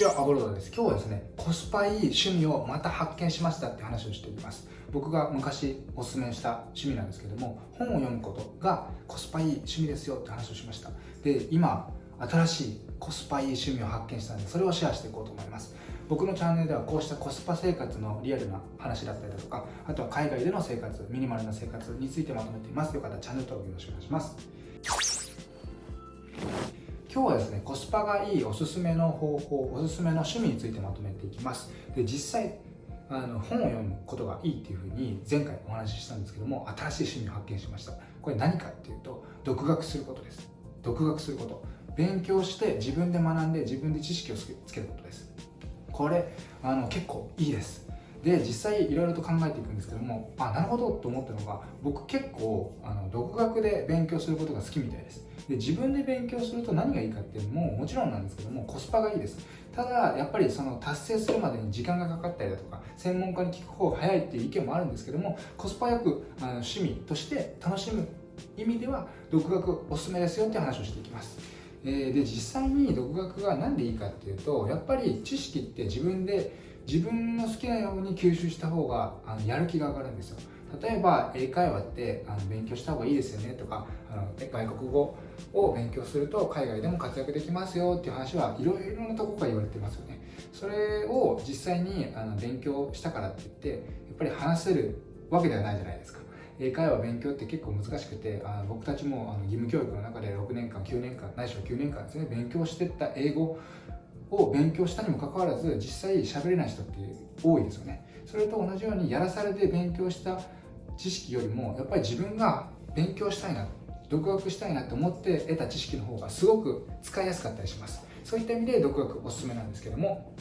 ちはアボロドです。今日はですねコスパいい趣味をまた発見しましたって話をしています。僕が昔おすすめした趣味なんですけども本を読むことがコスパいい趣味ですよって話をしました。で今新しいコスパいい趣味を発見したのでそれをシェアしていこうと思います。僕のチャンネルではこうしたコスパ生活のリアルな話だったりだとかあとは海外での生活ミニマルな生活についてまとめています。よかったらチャンネル登録よろしくお願いします。今日はですねコスパがいいおすすめの方法おすすめの趣味についてまとめていきます。で実際あの本を読むことがいいっていうふうに前回お話ししたんですけども新しい趣味を発見しました。これ何かっていうと独学することです。独学すること。勉強して自分で学んで自分で知識をつけることです。これあの結構いいです。で実際いろいろと考えていくんですけどもあなるほどと思ったのが僕結構あの独学で勉強することが好きみたいです。で自分で勉強すると何がいいかっていうのももちろんなんですけどもコスパがいいです。ただやっぱりその達成するまでに時間がかかったりだとか専門家に聞く方が早いっていう意見もあるんですけどもコスパよくあの趣味として楽しむ意味では独学おすすめですよって話をしていきます、で実際に独学が何でいいかっていうとやっぱり知識って自分で自分の好きなように吸収した方があのやる気が上がるんですよ。例えば英会話ってあの勉強した方がいいですよねとかあの外国語を勉強すると海外でも活躍できますよっていう話はいろいろなとこから言われてますよね。それを実際にあの勉強したからって言ってやっぱり話せるわけではないじゃないですか。英会話勉強って結構難しくてあ僕たちもあの義務教育の中で6年間9年間ないしは9年間ですね勉強してった英語を勉強したにもかかわらず実際喋れない人って多いですよね。それと同じようにやらされて勉強した知識よりもやっぱり自分が勉強したいな独学したいなと思って得た知識の方がすごく使いやすかったりします。そういった意味で独学おすすめなんですけども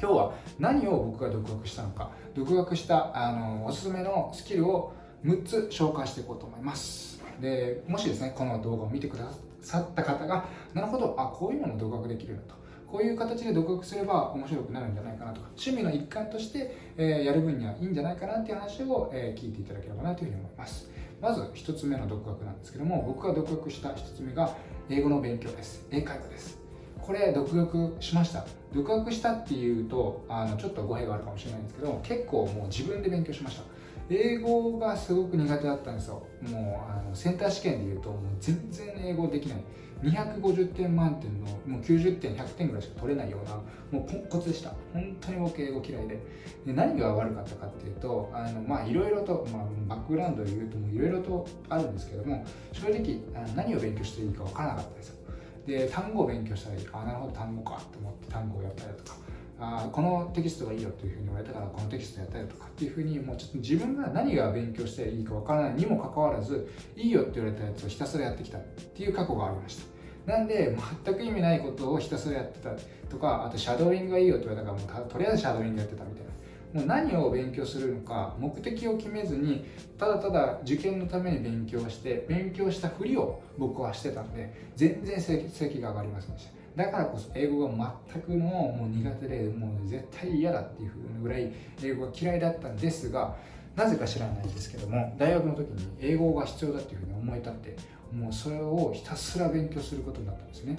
今日は何を僕が独学したのか独学したあのおすすめのスキルを6つ紹介していこうと思います。でもしですねこの動画を見てくださった方がなるほどあこういうのも独学できるなと。こういう形で独学すれば面白くなるんじゃないかなとか趣味の一環として、えー、やる分にはいいんじゃないかなっていう話を、えー、聞いていただければなというふうに思います。まず1つ目の独学なんですけども僕が独学した1つ目が英語の勉強です。英会話です。これ独学しました。独学したっていうとあのちょっと語弊があるかもしれないんですけど結構もう自分で勉強しました。英語がすごく苦手だったんですよ。もうあのセンター試験でいうともう全然英語できない。250点満点のもう90点100点ぐらいしか取れないようなもうポンコツでした。本当に僕英語嫌いで。で何が悪かったかっていうとあのまあいろいろと、まあ、バックグラウンドで言うといろいろとあるんですけども正直何を勉強していいか分からなかったですよ。で単語を勉強したらいい。あなるほど単語かと思って単語をやったりだとか。あこのテキストがいいよというふうに言われたからこのテキストやったりとかっていうふうにもうちょっと自分が何が勉強していいかわからないにもかかわらずいいよって言われたやつをひたすらやってきた。っていう過去がありました。なんで全く意味ないことをひたすらやってた。とかあとシャドーイングがいいよって言われたからもうとりあえずシャドーイングやってたみたいな。もう何を勉強するのか目的を決めずにただただ受験のために勉強して勉強したふりを僕はしてたんで全然成績が上がりませんでした。だからこそ英語が全くのもう苦手でもう絶対嫌だっていうぐらい英語が嫌いだったんですがなぜか知らないんですけども大学の時に英語が必要だっていうふうに思い立ってもうそれをひたすら勉強することになったんですね。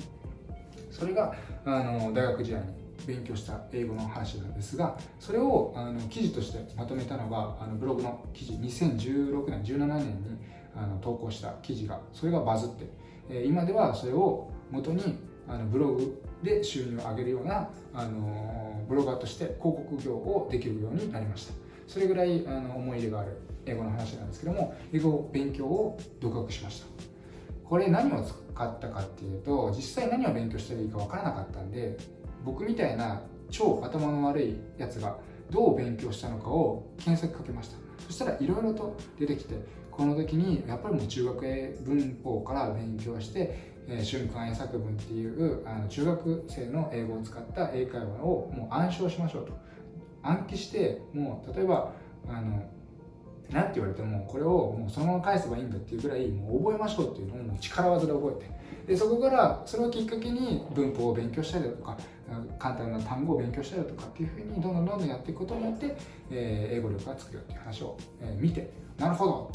それがあの大学時代に勉強した英語の話なんですがそれをあの記事としてまとめたのがあのブログの記事2016年17年にあの投稿した記事がそれがバズって、え今ではそれを元にあのブログで収入を上げるようなあのブロガーとして広告業をできるようになりました。それぐらいあの思い入れがある英語の話なんですけども英語勉強を独学しました。これ何を使ったかっていうと実際何を勉強したらいいか分からなかったんで僕みたいな超頭の悪いやつがどう勉強したのかを検索かけました。そしたらいろいろと出てきてこの時にやっぱりもう中学英文法から勉強してえ瞬間英作文っていうあの中学生の英語を使った英会話をもう暗唱しましょうと。暗記してもう例えばあの何て言われてもこれをもうそのまま返せばいいんだっていうぐらいもう覚えましょうっていうのをもう力技で覚えて。でそこからそれをきっかけに文法を勉強したりだとか簡単な単語を勉強したりだとかっていうふうにどんどんどんどんやっていくことによって、えー、英語力がつくよっていう話を、えー、見てなるほど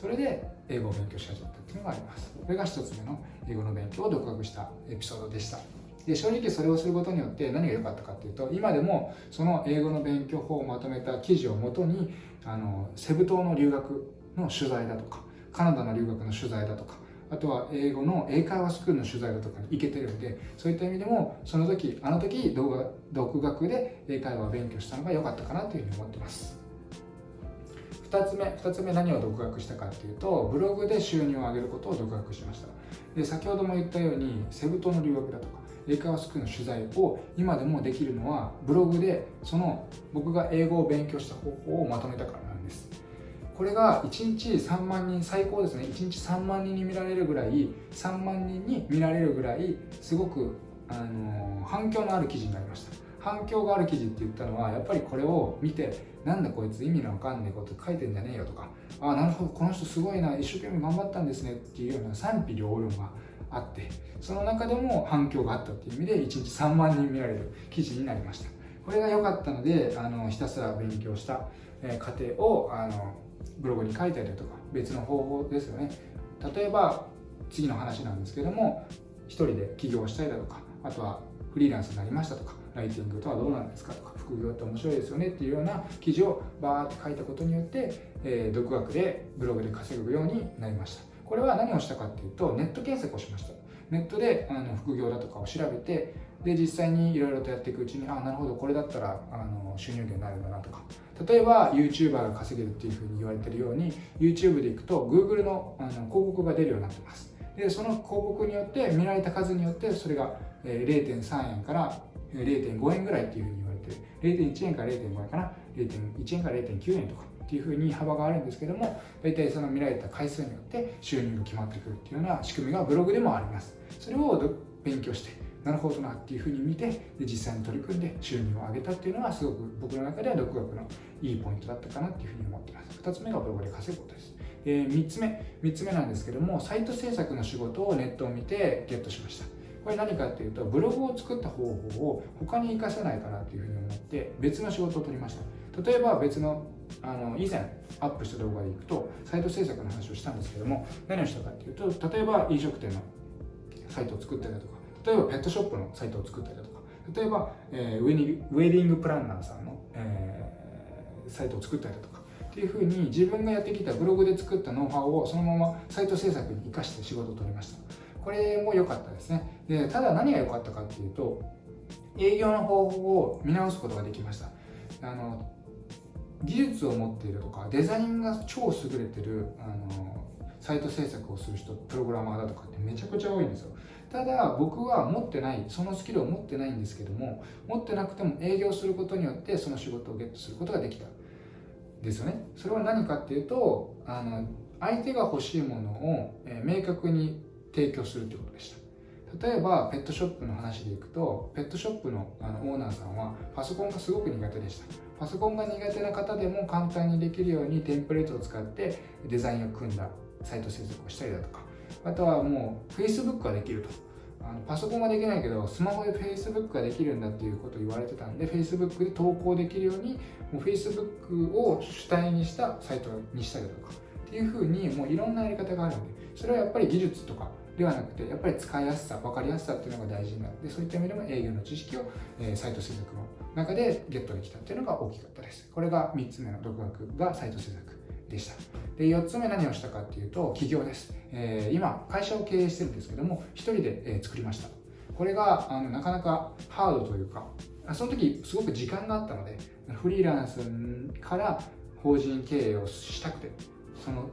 それで英語を勉強し始めた。っていうのがあります。これが1つ目の英語の勉強を独学したエピソードでした。で正直それをすることによって何が良かったかっていうと今でもその英語の勉強法をまとめた記事をもとにあのセブ島の留学の取材だとかカナダの留学の取材だとかあとは英語の英会話スクールの取材だとかに行けてるんでそういった意味でもその時あの時動画独学で英会話を勉強したのが良かったかなというふうに思ってます。2つ目2つ目何を独学したかっていうとブログで収入を上げることを独学しました。で先ほども言ったようにセブ島の留学だとか英会話スクールの取材を今でもできるのはブログでその僕が英語を勉強した方法をまとめたからなんです。これが1日3万人最高ですね。1日3万人に見られるぐらい3万人に見られるぐらいすごく、あの反響のある記事になりました。反響がある記事って言ったのはやっぱりこれを見てなんだこいつ意味のわかんねえこと書いてんじゃねえよとかああなるほどこの人すごいな一生懸命頑張ったんですねっていうような賛否両論があってその中でも反響があったっていう意味で1日3万人見られる記事になりました。これが良かったのであのひたすら勉強した、過程をあのブログに書いたりだとか別の方法ですよね。例えば次の話なんですけども一人で起業したりだとかあとはフリーランスになりましたとかライティングとはどうなんですかとか副業って面白いですよねっていうような記事をバーって書いたことによって、えー、独学でブログで稼ぐようになりました。これは何をしたかっていうとネット検索をしました。ネットであの副業だとかを調べてで実際にいろいろとやっていくうちにああなるほどこれだったらあの収入源になるんだなとか。例えば YouTuber が稼げるっていうふうに言われてるように YouTube でいくと Google のあの広告が出るようになってます。でその広告によって見られた数によってそれが0.3円から0.5円ぐらいっていうふうに言われてる。0.1円から0.5円かな。0.1円から0.9円とかっていうふうに幅があるんですけども大体その見られた回数によって収入が決まってくるっていうような仕組みがブログでもあります。それを勉強してなるほどなっていうふうに見てで実際に取り組んで収入を上げたっていうのはすごく僕の中では独学のいいポイントだったかなっていうふうに思ってます。2つ目がブログで稼ぐことです。えー、3つ目。3つ目なんですけどもサイト制作の仕事をネットを見てゲットしました。これ何かっていうとブログを作った方法を他に活かせないかなっていうふうに思って別の仕事を取りました。例えば別のあの以前アップした動画でいくとサイト制作の話をしたんですけども何をしたかっていうと例えば飲食店のサイトを作ったりだとか例えばペットショップのサイトを作ったりだとか例えば、えー、ウェディングプランナーさんの、えー、サイトを作ったりだとかっていうふうに自分がやってきたブログで作ったノウハウをそのままサイト制作に生かして仕事を取りました。これも良かったですね。でただ何が良かったかっていうと営業の方法を見直すことができました。あの技術を持っているとかデザインが超優れてるあのサイト制作をする人プログラマーだとかってめちゃくちゃ多いんですよ。ただ僕は持ってないそのスキルを持ってないんですけども持ってなくても営業することによってその仕事をゲットすることができた。ですよね。それは何かっていうとあの相手が欲しいものを、明確に提供するということでした。例えばペットショップの話でいくとペットショップのあのオーナーさんはパソコンがすごく苦手でした。パソコンが苦手な方でも簡単にできるようにテンプレートを使ってデザインを組んだサイト制作をしたりだとか。あとはもう Facebook ができると。あのパソコンはできないけどスマホで Facebook ができるんだっていうことを言われてたんで Facebook で投稿できるようにもう Facebook を主体にしたサイトにしたりだとか。っていうふうにもういろんなやり方があるんでそれはやっぱり技術とかではなくてやっぱり使いやすさ分かりやすさっていうのが大事になってそういった意味でも営業の知識を、えー、サイト制作の中でゲットできたっていうのが大きかったです。これが3つ目の独学がサイト制作でした。で4つ目何をしたかっていうと起業です、えー、今会社を経営してるんですけども1人で、えー、作りました。これがあのなかなかハードというかその時すごく時間があったのでフリーランスから法人経営をしたくてその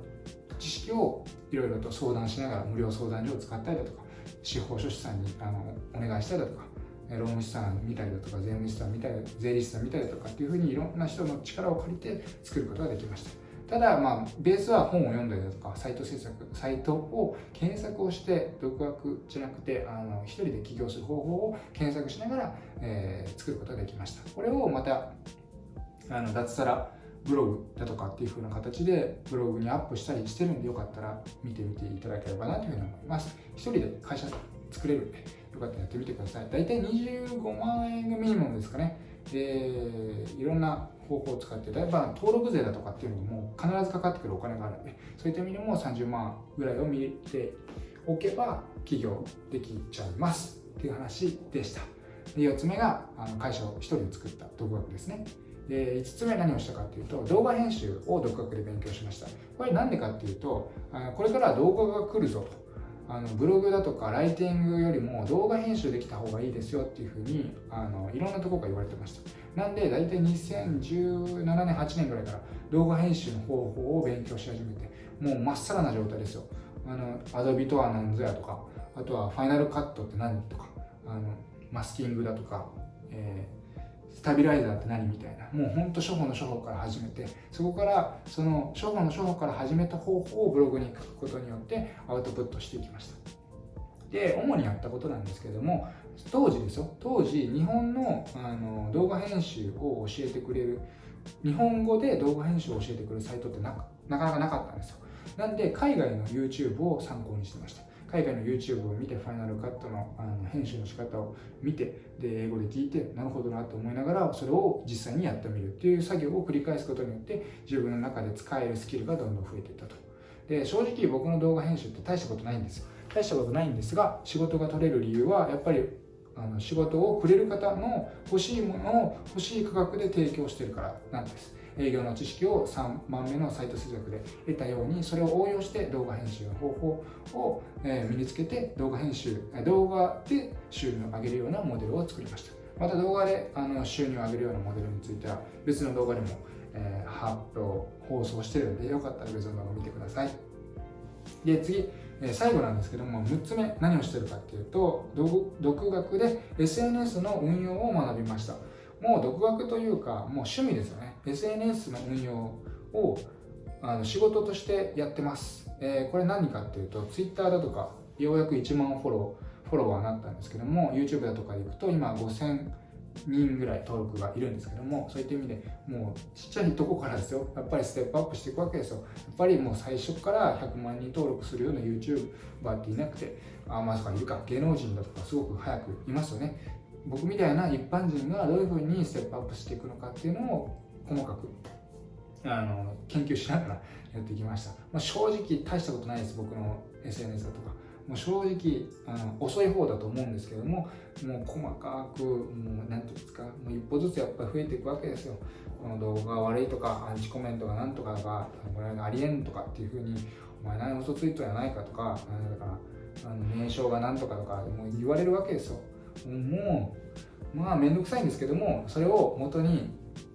知識をいろいろと相談しながら無料相談所を使ったりだとか司法書士さんにあのお願いしたりだとか労務士さん見たりだとか税務士さん見たり税理士さん見たりだとかっていうふうにいろんな人の力を借りて作ることができましたただ、まあ、ベースは本を読んだりだとか、サイト制作、サイトを検索をして、独学じゃなくて、あの一人で起業する方法を検索しながら、えー、作ることができました。これをまた、あの脱サラブログだとかっていう風な形でブログにアップしたりしてるんでよかったら見てみていただければなというふうに思います。一人で会社作れるんで、よかったらやってみてください。大体25万円がミニモムですかね。で、いろんな方法を使って、例えば登録税だとかっていうのも必ずかかってくるお金があるので、そういった意味でも30万ぐらいを見ておけば起業できちゃいます。っていう話でしたで4つ目があの会社を1人で作った独学ですねで5つ目何をしたかっていうと動画編集を独学で勉強しました。これなんでかっていうとこれから動画が来るぞと。あのブログだとかライティングよりも動画編集できた方がいいですよっていうふうにあのいろんなところから言われてました。なんで大体2017年8年ぐらいから動画編集の方法を勉強し始めてもうまっさらな状態ですよ。あのアドビとは何ぞやとかあとはファイナルカットって何とかあのマスキングだとか、えータビライザーって何みたいな。もうほんと初歩の初歩から始めて。そこからその初歩の初歩から始めた方法をブログに書くことによってアウトプットしていきました。で主にやったことなんですけども当時ですよ。当時日本のあの動画編集を教えてくれる日本語で動画編集を教えてくれるサイトってなかなかなかったんですよ。なんで海外の YouTube を参考にしてました。海外の YouTube を見てファイナルカットのあの編集の仕方を見てで英語で聞いてなるほどなと思いながらそれを実際にやってみるっていう作業を繰り返すことによって自分の中で使えるスキルがどんどん増えていったと。で正直僕の動画編集って大したことないんです。よ大したことないんですが仕事が取れる理由はやっぱりあの仕事をくれる方の欲しいものを欲しい価格で提供してるからなんです。営業の知識を3番目のサイト接続で得たようにそれを応用して動画編集の方法を身につけて動画編集動画で収入を上げるようなモデルを作りました。また動画であの収入を上げるようなモデルについては別の動画でも、えー、発表放送してるのでよかったら別の動画を見てください。で次最後なんですけども6つ目何をしてるかっていうと独学で SNS の運用を学びました。もう独学というかもう趣味ですよね。SNS の運用をあの仕事としてやってます、えー、これ何かっていうと Twitter だとかようやく1万フォローフォロワーになったんですけども YouTube だとかでいくと今5000人ぐらい登録がいるんですけどもそういった意味でもうちっちゃいとこからですよ。やっぱりステップアップしていくわけですよ。やっぱりもう最初から100万人登録するような YouTuber っていなくてあまさかいるか。芸能人だとかすごく早くいますよね。僕みたいな一般人がどういうふうにステップアップしていくのかっていうのを細かくあの研究しながらやってきました、まあ、正直大したことないです僕の SNS だとか。もう正直あの遅い方だと思うんですけどももう細かくもう何て言うんですかもう一歩ずつやっぱり増えていくわけですよ。この動画が悪いとかアンチコメントがなんとかがこれありえんとかっていうふうにお前何嘘ついとやないかとかだからあの名称がなんとかとかもう言われるわけですよ。もうまあ面倒くさいんですけどもそれを元に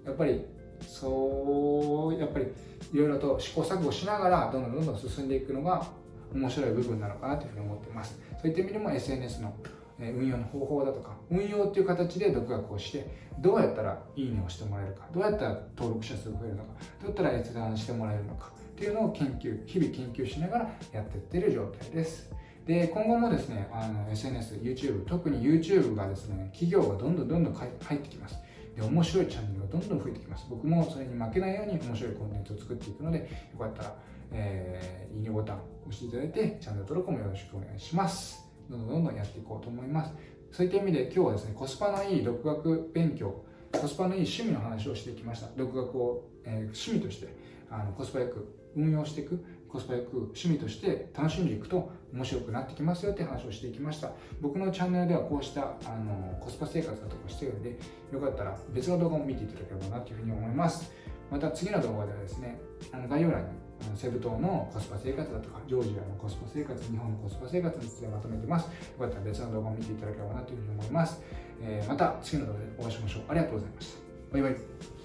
やっぱりそうやっぱりいろいろと試行錯誤しながらどんどんどんどん進んでいくのが面白い部分なのかなというふうに思っています。そういった意味でも SNS の運用の方法だとか運用っていう形で独学をしてどうやったらいいねをしてもらえるかどうやったら登録者数が増えるのかどうやったら閲覧してもらえるのかっていうのを研究日々研究しながらやっていってる状態です。で今後もですねあの SNS、YouTube 特に YouTube がですね企業がどんどんどんどん入ってきます。で面白いチャンネルがどんどん増えてきます。僕もそれに負けないように面白いコンテンツを作っていくのでよかったら、えー、いいねボタン押していただいてチャンネル登録もよろしくお願いします。どんどんどんどんやっていこうと思います。そういった意味で今日はですねコスパのいい独学勉強コスパのいい趣味の話をしてきました。独学を、えー、趣味としてあのコスパよく運用していくコスパよく趣味として楽しんでいくと面白くなってきますよって話をしていきました。僕のチャンネルではこうしたあのコスパ生活だとかしてるんでよかったら別の動画も見ていただければなというふうに思います。また次の動画ではですねあの概要欄にセブ島のコスパ生活だとかジョージアのコスパ生活日本のコスパ生活についてまとめてます。よかったら別の動画を見ていただければなというふうに思います、えー、また次の動画でお会いしましょう。ありがとうございました。バイバイ。